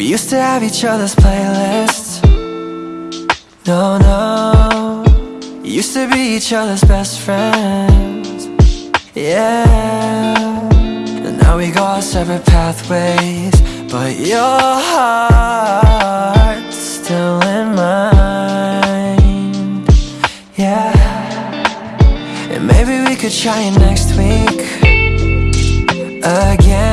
We used to have each other's playlists. No, no. Used to be each other's best friends. Yeah. And now we go our separate pathways. But your heart's still in mind. Yeah. And maybe we could try it next week Again.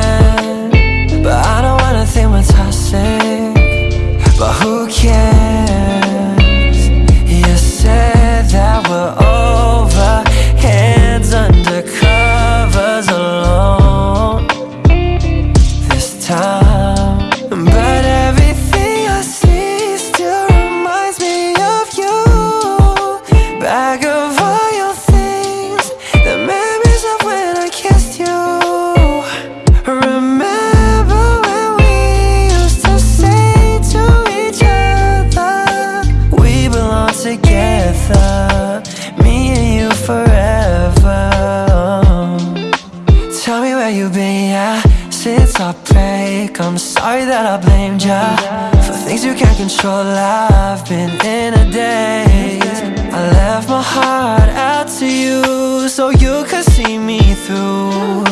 I'm sorry that I blamed ya For things you can't control. I've been in a daze. I left my heart out to you So you could see me through.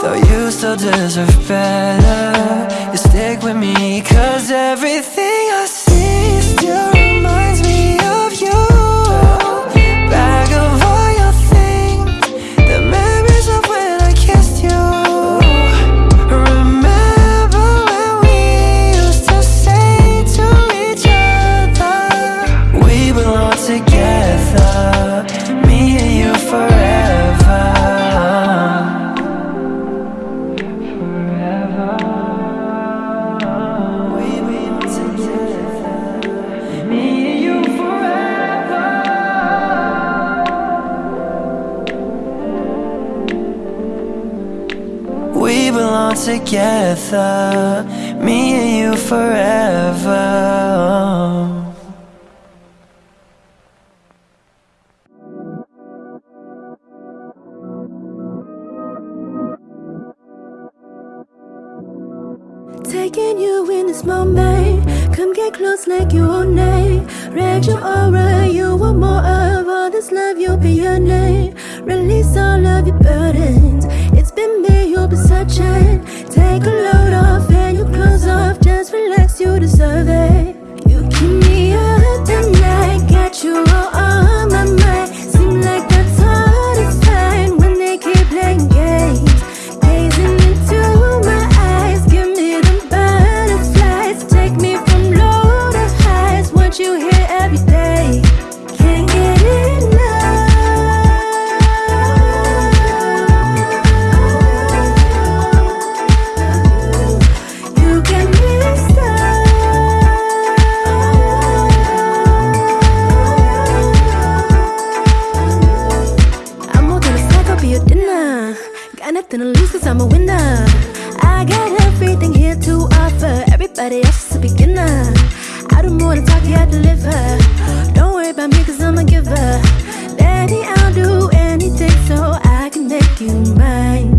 Though you still deserve better You stick with me Cause everything I see xa. got nothing to lose cause I'm a winner I got everything here to offer. Everybody else is a beginner. I don't wanna talk, yeah, I deliver. Don't worry about me cause I'm a giver. Daddy, I'll do anything so I can make you mine.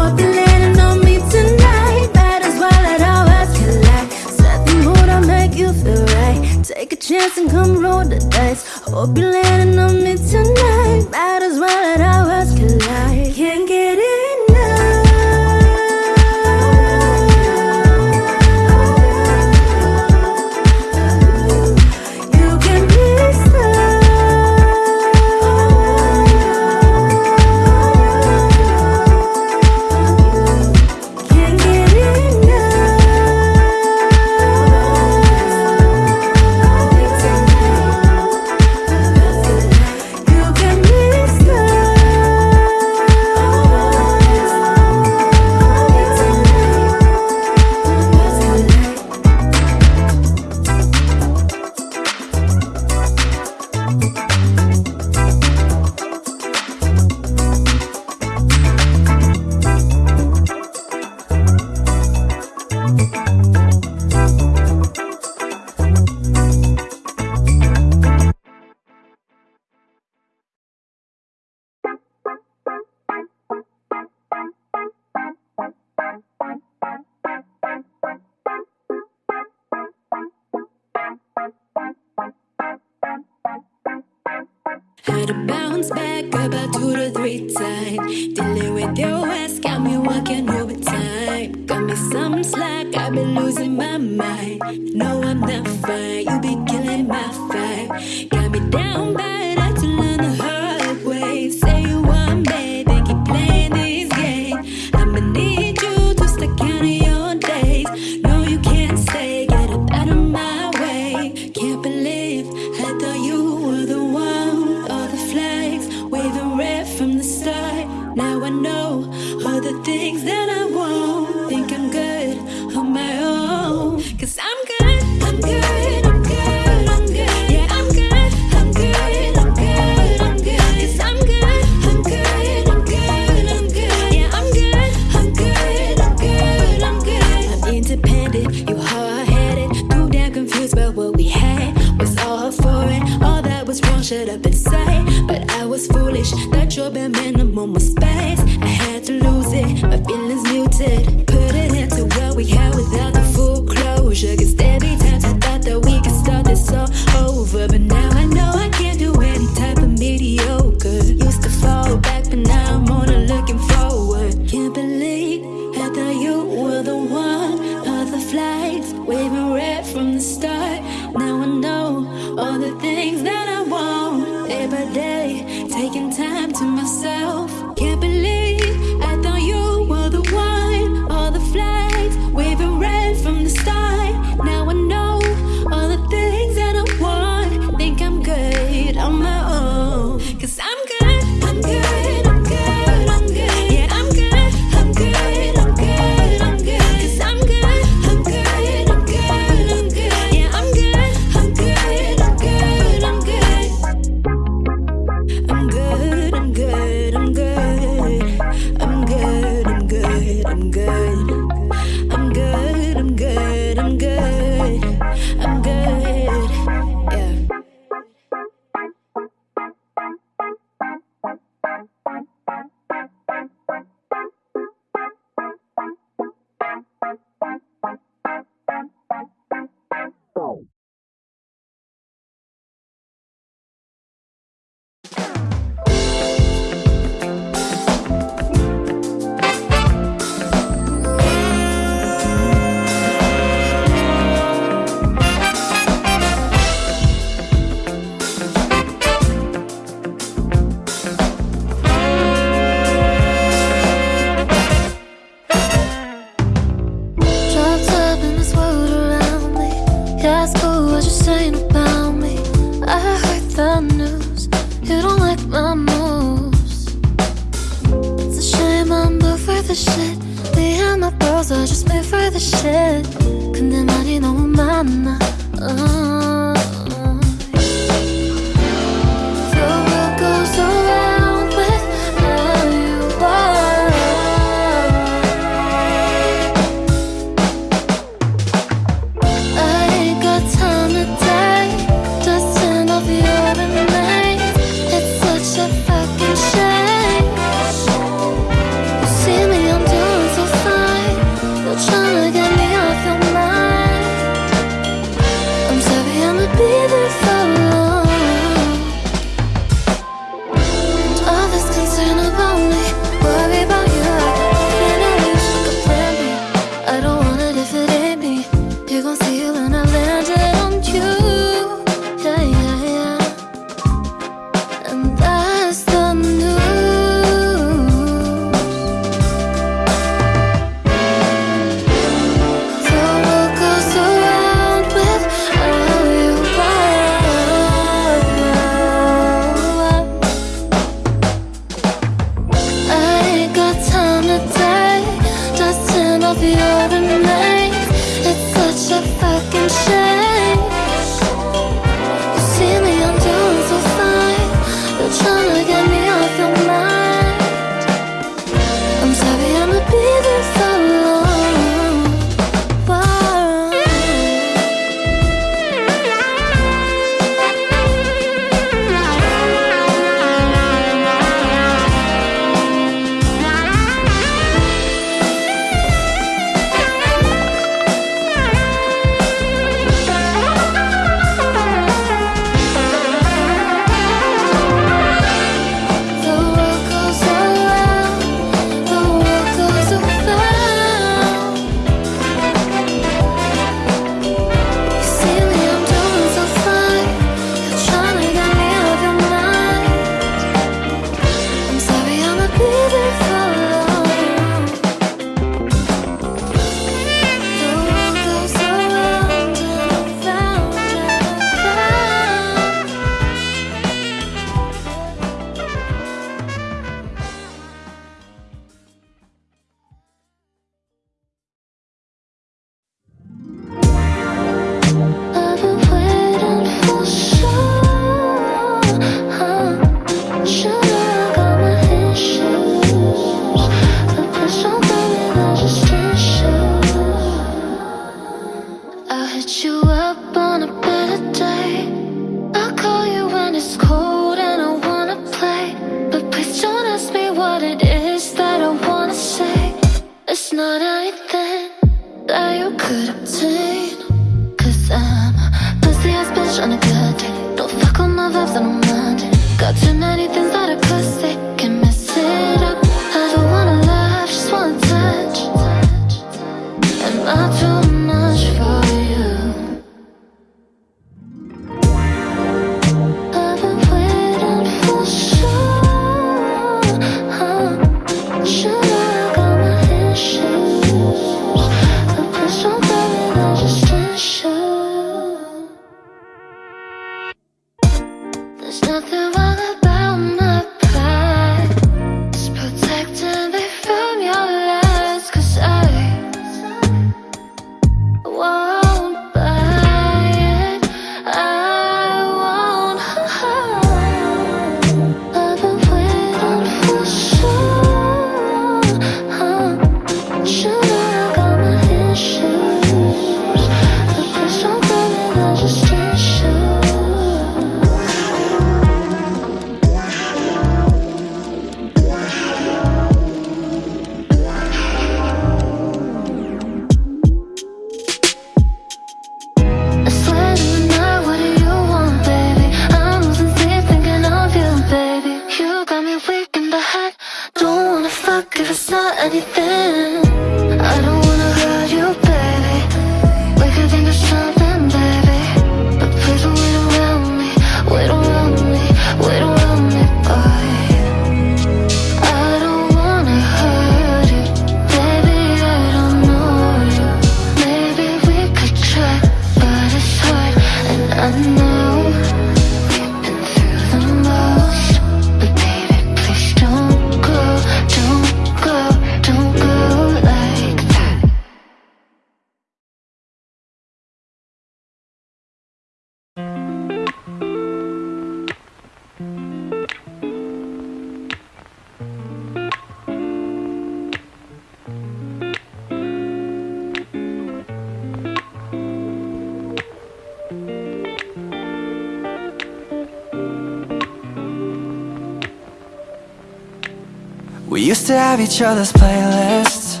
used to have each other's playlists.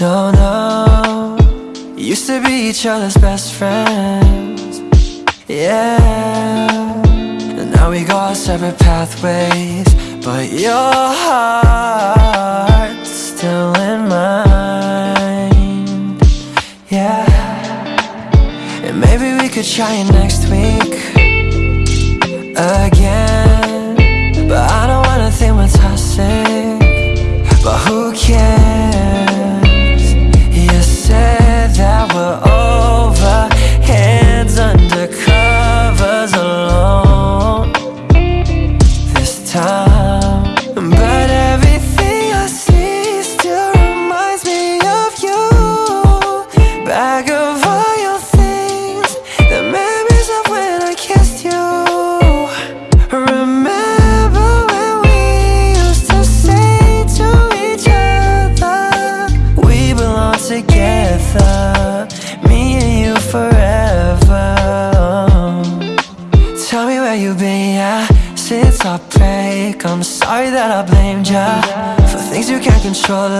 No, no. Used to be each other's best friends. Yeah. And now we go our separate pathways. But your heart's still in mine. Yeah. And maybe we could try it next week Again. sé. control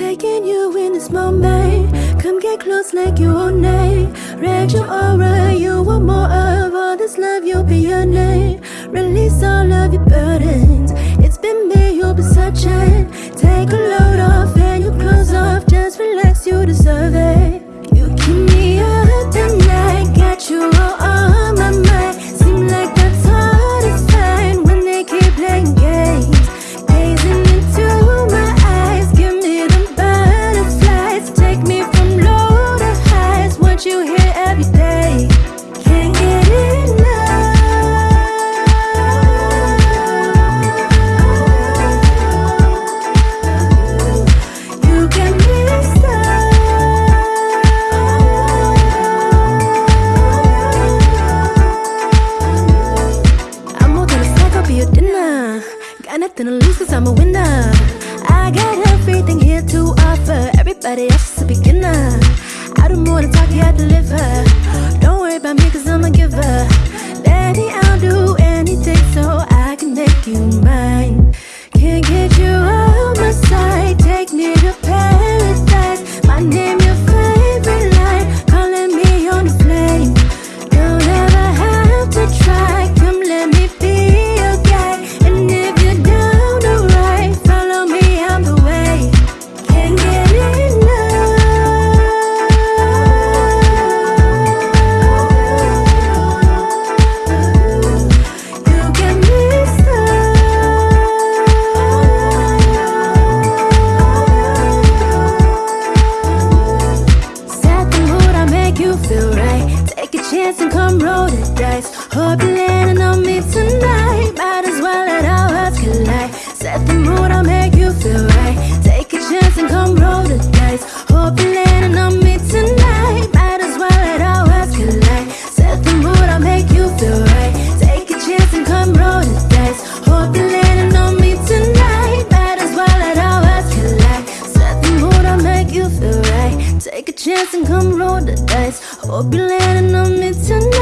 taking you in this moment. Come get close like you own name React your aura, you want more of all this love, you'll be your name. Release all of your burdens. It's been me, you'll be searching. Take a load off and your clothes off. Just relax, you deserve it. You keep me up tonight, got you all chance and come roll the dice. Hope you're landing on me tonight.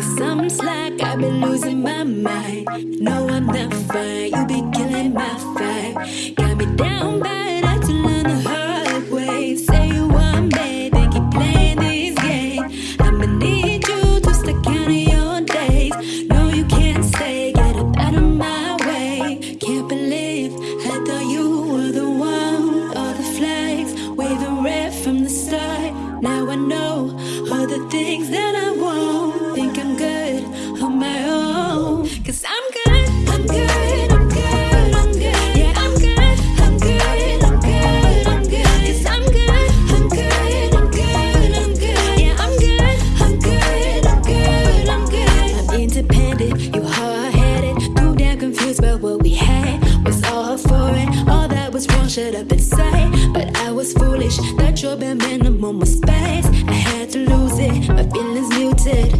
me some slack. I've been losing my mind. No, I'm not fine. You be should have been but I was foolish. That you're bare minimum was space. I had to lose it, my feelings muted.